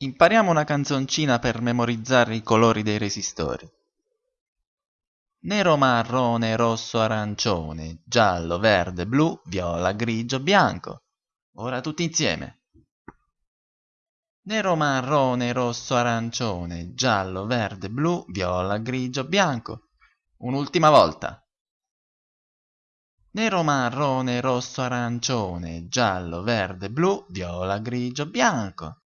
Impariamo una canzoncina per memorizzare i colori dei resistori. Nero, marrone, rosso, arancione, giallo, verde, blu, viola, grigio, bianco. Ora tutti insieme. Nero, marrone, rosso, arancione, giallo, verde, blu, viola, grigio, bianco. Un'ultima volta. Nero, marrone, rosso, arancione, giallo, verde, blu, viola, grigio, bianco.